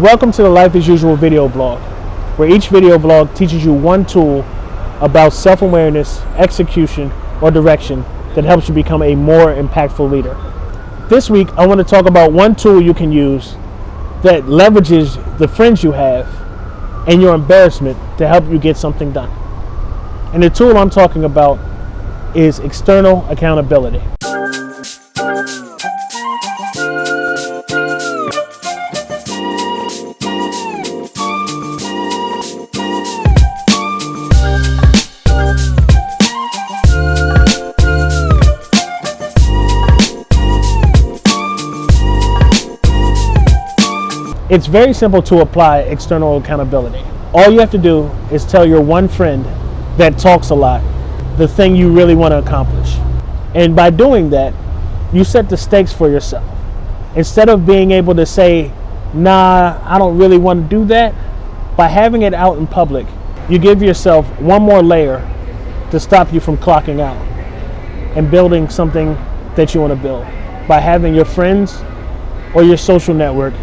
Welcome to the Life as Usual video blog, where each video blog teaches you one tool about self awareness, execution, or direction that helps you become a more impactful leader. This week, I want to talk about one tool you can use that leverages the friends you have and your embarrassment to help you get something done. And the tool I'm talking about is external accountability. It's very simple to apply external accountability. All you have to do is tell your one friend that talks a lot the thing you really want to accomplish. And by doing that, you set the stakes for yourself. Instead of being able to say, nah, I don't really want to do that, by having it out in public, you give yourself one more layer to stop you from clocking out and building something that you want to build by having your friends or your social network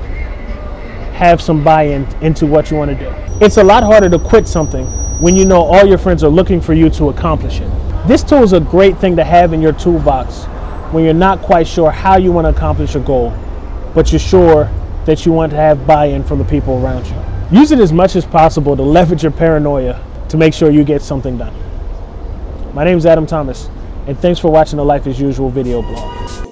have some buy-in into what you want to do. It's a lot harder to quit something when you know all your friends are looking for you to accomplish it. This tool is a great thing to have in your toolbox when you're not quite sure how you want to accomplish a goal, but you're sure that you want to have buy-in from the people around you. Use it as much as possible to leverage your paranoia to make sure you get something done. My name is Adam Thomas, and thanks for watching the Life as Usual video blog.